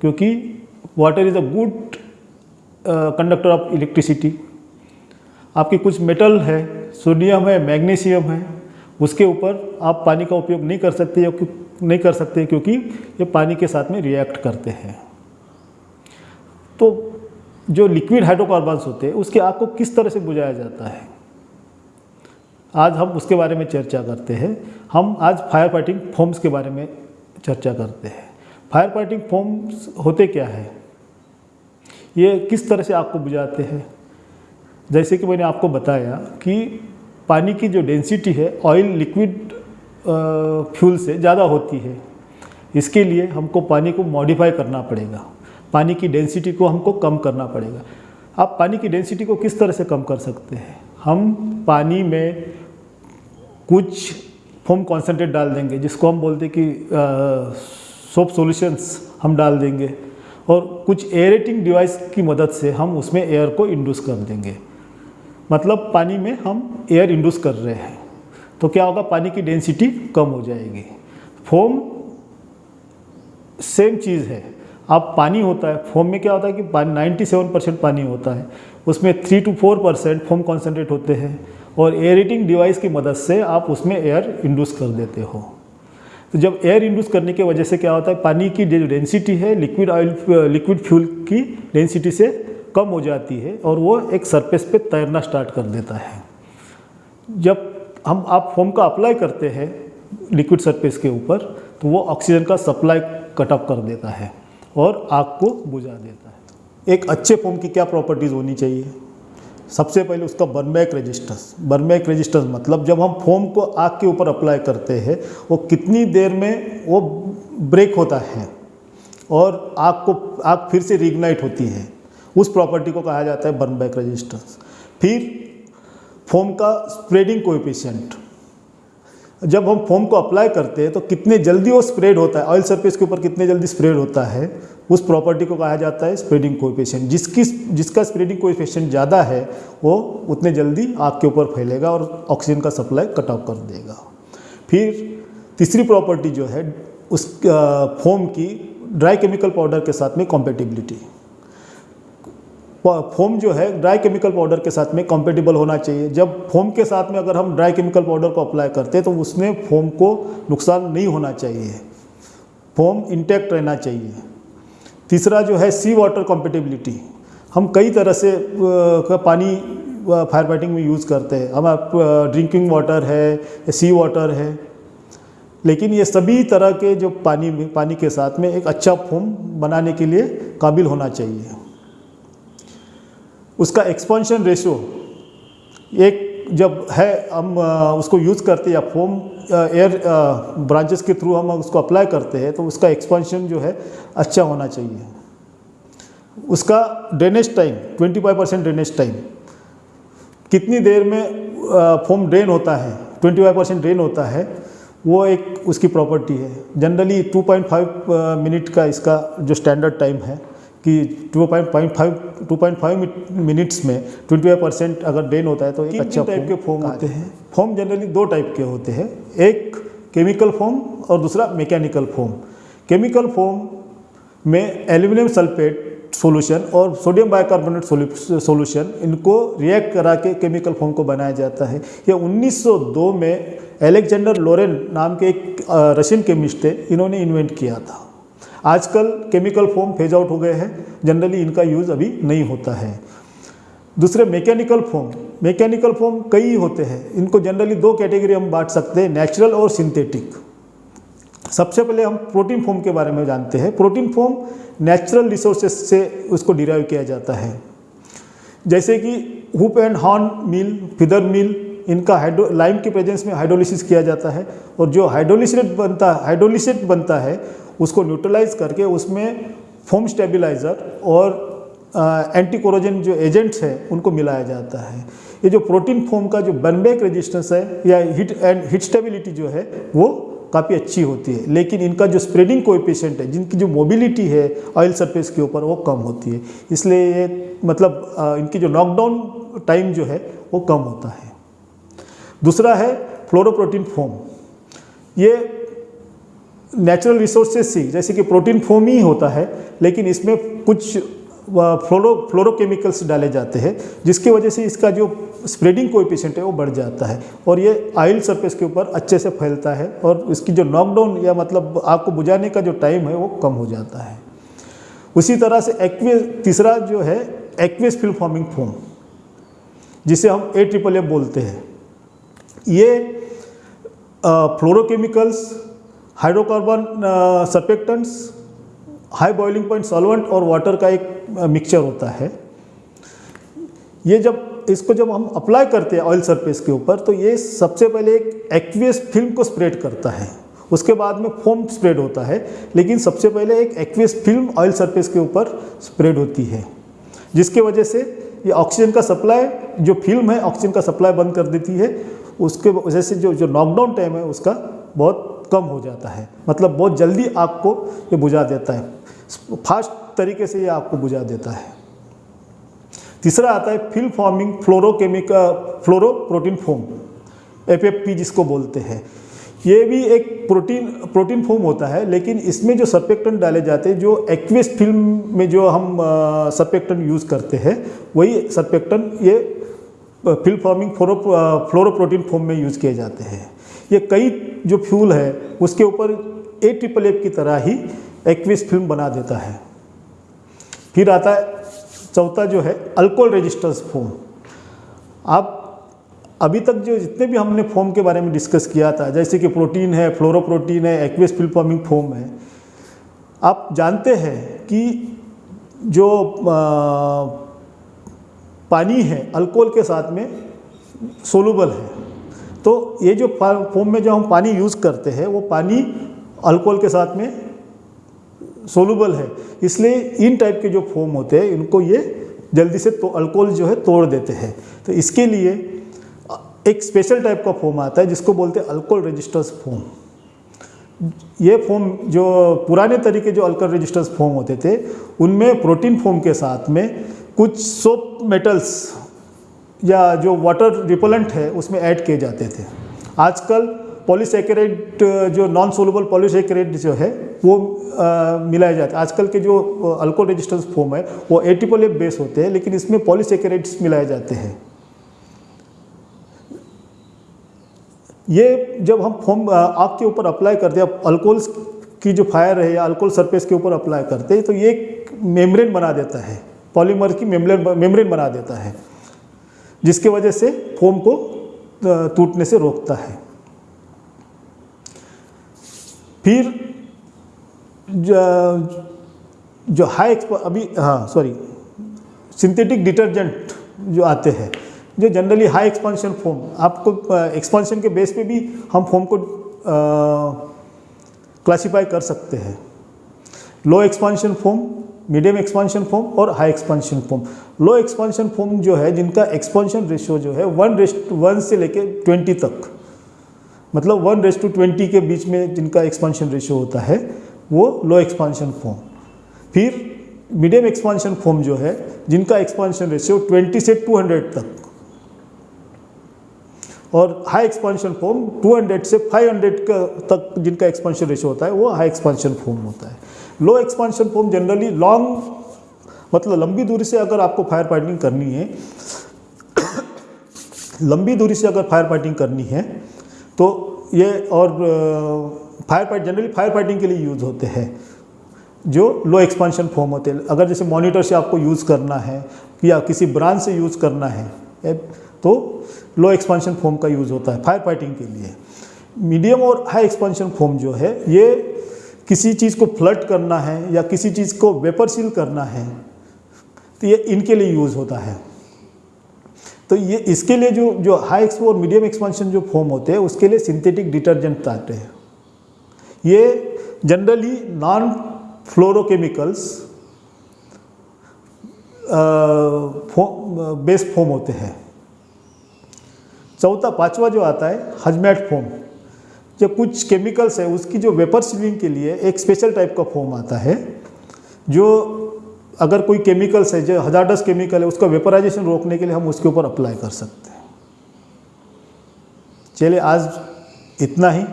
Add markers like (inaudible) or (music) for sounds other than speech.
क्योंकि water is a good conductor of electricity आपके कुछ मेटल है सोडियम है मैग्नीशियम है, उसके ऊपर आप पानी का उपयोग नहीं कर सकते या नहीं कर सकते क्योंकि ये पानी के साथ में रिएक्ट करते हैं। तो जो लिक्विड हाइड्रोकार्बन्स होते हैं, उसके आग को किस तरह से बुझाया जाता है? आज हम उसके बारे में चर्चा करते हैं। हम आज फायर फाइटिंग फोम्स के बारे में चर्चा करते हैं। फायर फाइटिंग फोम्स होते क्या है? ये किस तरह से आपको बुझाते हैं? जैसे कि मैंने आपको बताया कि पानी की जो डेंसिटी है ऑयल लिक्विड फ्यूल से ज़्यादा होती है। इसके लिए हमको पानी को मॉडिफाई करना पड़ेगा। पानी की डेंसिटी को हमको कम करना पड़ेगा। आप पानी की डेंसिटी को किस तरह से कम कर सकते हैं? हम पानी में कुछ फोम कॉन्सेंट्रेट डाल देंगे, जिसको हम बोलते हैं कि सोप सॉल्यूशंस हम डाल देंगे और कुछ एयरेटिंग डिवाइस की मदद से हम उसमें एयर को इंड्यूस कर देंगे। मतलब पानी में हम एयर इंड्यूस कर रहे हैं। तो क्या होगा? पानी की डेंसिटी कम हो जाएगी। फोम सेम चीज़ है। आप पानी होता है। फोम में क्या होता है कि पानी 97 परसेंट पानी होता है। उसमें three two four percent foam concentrate होते हैं और एयरेटिंग डिवाइस की मदद से आप उसमें एयर इंड्यूस कर देते हो। तो जब एयर इंड्यूस करने की वजह से क्या होता है? पानी की जो डेंसिटी है लिक्विड ऑयल लिक्विड फ्यूल की डेंसिटी से कम हो जाती है और वो एक सरफेस पे तैरना स्टार्ट कर देता है। जब हम, आप फोम का अप्लाई करते हैं लिक्विड सरफेस के ऊपर तो वो ऑक्सीजन का सप्लाई कटअप कर देता है और आग को बुझा देता है। एक अच्छे फोम की क्या प्रॉपर्टीज़ होनी चाहिए? सबसे पहले उसका बर्नबैक रजिस्टर्स बर्नबैक रजिस्टर्स मतलब जब हम फोम को आग के ऊपर अप्लाई करते हैं, वो कितनी देर में वो ब्रेक होता है और आग को, आग फिर से रिग्नाइट होती है। उस प्रॉपर्टी को कहा जाता है बर्मबैक रजिस्टर्स फिर फोम का स्प्रेडिंग कोएफिशिएंट जब हम फोम को अप्लाई करते हैं तो कितने जल्दी वो स्प्रेड होता है? ऑयल सरफेस के ऊपर कितने जल्दी स्प्रेड होता है? उस प्रॉपर्टी को कहा जाता है स्प्रेडिंग कोएफिशिएंट जिसकी, जिसका स्प्रेडिंग कोएफिशिएंट ज़्यादा है, वो उतने जल्दी आग के ऊपर फैलेगा और ऑक्सीजन का सप्लाई कट ऑफ़ कर देगा। फिर तीसरी प्रॉपर्टी जो है, उस फोम की ड्राई केमिकल पाउडर के साथ में कॉम्पेटिबिलिटी फोम जो है ड्राई केमिकल पाउडर के साथ में कंपेटेबल होना चाहिए। जब फोम के साथ में अगर हम ड्राई केमिकल पाउडर को अप्लाई करते हैं तो उसमें फोम को नुकसान नहीं होना चाहिए। फोम इंटैक्ट रहना चाहिए। तीसरा जो है सी वाटर कंपेटेबिलिटी हम कई तरह से पानी फायर फाइटिंग में यूज़ करते हैं। हम ड्रिंकिंग वाटर है सी वाटर है। लेकिन ये सभी तरह के जो पानी में, पानी के साथ में एक अच्छा फोम बनाने के लिए काबिल होना चाहिए। उसका एक्सपेंशन रेशो एक जब है, हम उसको यूज़ करते हैं, या फोम एयर ब्रांचेस के थ्रू हम उसको अप्लाई करते हैं तो उसका एक्सपेंशन जो है अच्छा होना चाहिए। उसका drainage time 25 percent drainage time कितनी देर में फोम ड्रेन होता है 25 परसेंट ड्रेन होता है, वो एक उसकी प्रॉपर्टी है। जनरली 2.5 मिनट का इसका जो स्टैंडर्ड टाइम है कि 2.5 2.5 मिनट्स में 25 परसेंट अगर ड्रेन होता है तो एक अच्छा टाइप के फॉर्म होते हैं। फॉर्म जनरली दो टाइप के होते हैं। एक केमिकल फॉर्म और दूसरा मैकेनिकल फॉर्म केमिकल फॉर्म में एल्यूमिनियम सल्फेट सॉल्यूशन और सोडियम बाइकार्बोनेट सॉल्यूशन इनको रिएक्ट करा के केमिकल फॉर्म को बनाया जाता है। ये 1902 में एलेक्जेंडर लोरेन नाम के एक रशियन केमिस्ट थे। इन्होंने इन्वेंट किया था। आजकल केमिकल फॉर्म फ़ेज़ आउट हो गए हैं। जनरली इनका यूज़ अभी नहीं होता है। दूसरे मैकेनिकल फॉर्म मैकेनिकल फॉर्म कई होते हैं। इनको जनरली दो कैटेगरी हम बांट सकते हैं नेचुरल और सिंथेटिक सबसे पहले हम प्रोटीन फॉर्म के बारे में जानते हैं। प्रोटीन फॉर्म नेचुरल रिसोर्सेज से उसको डिराइव किया जाता है। जैसे कि hoof and horn meal feather meal इनका हाइड्रो लाइम के प्रेजेंस में हाइड्रोलिसिस किया जाता है। और जो हाइड्रोलिसेट बनता है हाइड्रोलिसेट बनता है उसको न्यूट्रलाइज करके उसमें फोम स्टेबलाइज़र और एंटी कोरोजन जो एजेंट्स हैं, उनको मिलाया जाता है। ये जो प्रोटीन फोम का जो बनबैक रेजिस्टेंस है या हिट एंड हिट स्टेबिलिटी जो है, वो काफ़ी अच्छी होती है। लेकिन इनका जो स्प्रेडिंग कोएफिशिएंट है, जिनकी जो मोबिलिटी है ऑयल सरफेस के ऊपर, वो कम होती है। इसलिए ये मतलब इनकी जो नॉकडाउन टाइम जो है, वो कम होता है। दूसरा है फ्लोरोप्रोटीन फोम ये नेचुरल रिसोर्सेज से, जैसे कि प्रोटीन फोम ही होता है, लेकिन इसमें कुछ फ्लोरो फ्लोरोकेमिकल्स डाले जाते हैं, जिसकी वजह से इसका जो स्प्रेडिंग कोएफिशिएंट है, वो बढ़ जाता है। और ये ऑयल सरफेस के ऊपर अच्छे से फैलता है, और इसकी जो नॉकडाउन या मतलब आग को बुझाने का जो टाइम है, वो कम हो जाता है। उसी तरह से एक्वे तीसरा जो है एक्वेस फ़िल्म फॉर्मिंग फोम जिसे हम ए ट्रिपल एफ़ बोलते हैं। ये fluorochemicals hydrocarbon surfactants high boiling point solvent और वाटर का एक मिक्सचर होता है। ये जब, इसको जब हम अप्लाई करते हैं ऑयल सरफेस के ऊपर तो ये सबसे पहले एक एक्वियस फ़िल्म को स्प्रेड करता है। उसके बाद में फोम स्प्रेड होता है, लेकिन सबसे पहले एक एक्वियस फ़िल्म ऑयल सरफेस के ऊपर स्प्रेड होती है। जिसके वजह से ये ऑक्सीजन का सप्लाई जो फ़िल्म है ऑक्सीजन का सप्लाई बंद कर देती है। उसके वजह से जो जो नॉकडाउन टाइम है, उसका बहुत कम हो जाता है। मतलब बहुत जल्दी आग को ये बुझा देता है। फास्ट तरीके से ये आग को बुझा देता है। तीसरा आता है film forming fluorochemical fluoro protein foam. F जिसको बोलते हैं। ये भी एक प्रोटीन प्रोटीन फोम होता है, लेकिन इसमें जो सर्पेक्टन डाले जाते हैं, जो एक्वेस फ़िल्म में जो हम सर्पेक्टन यूज़ करते हैं, वही सर्पेक्टन ये film forming fluoro fluoroprotein foam में यूज़ किए जाते हैं। ये कई जो फ्यूल है उसके ऊपर ए ट्रिपल एफ़ की तरह ही एक्विस फ़िल्म बना देता है। फिर आता है चौथा जो है अल्कोहल रेजिस्टेंस फोम आप अभी तक जो जितने भी हमने फोम के बारे में डिस्कस किया था जैसे कि प्रोटीन है फ्लोरोप्रोटीन है एक्वेस फ़िल्म फॉर्मिंग फोम है आप जानते हैं कि जो आ, पानी है अल्कोहल के साथ में सोलूबल है। तो ये जो फोम में जो हम पानी यूज़ करते हैं, वो पानी अल्कोहल के साथ में सोलूबल है। इसलिए इन टाइप के जो फोम होते हैं, इनको ये जल्दी से तो अल्कोहल जो है तोड़ देते हैं। तो इसके लिए एक स्पेशल टाइप का फोम आता है, जिसको बोलते हैं अल्कोहल रजिस्टर्स फोम ये फोम जो पुराने तरीके जो अल्कोहल रजिस्टर्स फोम होते थे, उनमें प्रोटीन फोम के साथ में कुछ सोप मेटल्स या जो वाटर रिपोलेंट है, उसमें ऐड किए जाते थे। आजकल पॉलीसेकेराइड जो नॉन सोलबल पॉलीसेकेराइड जो है, वो मिलाए जाते हैं। आजकल के जो अल्कोहल रेजिस्टेंस फोम है, वो एटिपल बेस होते हैं, लेकिन इसमें पॉलीसेकेराइड्स मिलाए जाते हैं। ये जब हम फोम आग के ऊपर अप्लाई करते हैं अल्कोहल की जो फायर है या अल्कोहल सरफेस के ऊपर अप्लाई करते हैं तो ये एक मेम्ब्रेन बना देता है। पॉलीमर की मेम्ब्रेन मेम्ब्रेन बना देता है। जिसकी वजह से फोम को टूटने से रोकता है। फिर जो, जो हाई अभी हाँ सॉरी सिंथेटिक डिटर्जेंट जो आते हैं जो जनरली हाई एक्सपांशन फोम आपको एक्सपांशन के बेस पे भी हम फोम को क्लासिफाई कर सकते हैं। Low expansion foam medium expansion foam और high expansion foam low expansion foam जो है, जिनका एक्सपांशन रेशियो जो है वन रेस्ट वन से लेके ट्वेंटी तक. मतलब वन रेस्ट टू ट्वेंटी के बीच में जिनका एक्सपांशन रेशियो होता है, वो लो एक्सपांशन फोम फिर मीडियम एक्सपांशन फोम जो है, जिनका एक्सपांशन रेशियो 20 से 200 तक. और हाई एक्सपांशन फोम 200 से 500 का तक जिनका एक्सपांशन रेशियो होता है, वो हाई एक्सपांशन फोम होता है। Low expansion foam generally long मतलब लंबी दूरी से अगर आपको फायर फाइटिंग करनी है, (coughs) लंबी दूरी से अगर फायर फाइटिंग करनी है तो ये और fire fight generally fire fighting के लिए यूज़ होते हैं, जो लो एक्सपांशन फॉर्म होते हैं। अगर जैसे मॉनिटर से आपको यूज़ करना है, या किसी ब्रांच से यूज़ करना है तो लो एक्सपांशन फॉर्म का यूज़ होता है फायर फाइटिंग के लिए। मीडियम और हाई एक्सपांशन फॉर्म जो है, ये किसी चीज़ को फ्लट करना है या किसी चीज़ को वेपर सील करना है तो ये इनके लिए यूज़ होता है। तो ये इसके लिए जो जो हाई एक्सपो और मीडियम एक्सपांशन जो फॉर्म होते हैं, उसके लिए सिंथेटिक डिटर्जेंट आते हैं। ये generally non fluorochemicals base foam होते हैं। चौथा, पांचवा जो आता है हजमैट फोम जो कुछ केमिकल्स है, उसकी जो वेपर सीलिंग के लिए एक स्पेशल टाइप का फोम आता है, जो अगर कोई केमिकल्स है, जो हजारडस केमिकल है, उसका वेपराइजेशन रोकने के लिए हम उसके ऊपर अप्लाई कर सकते हैं। चलिए, आज इतना ही।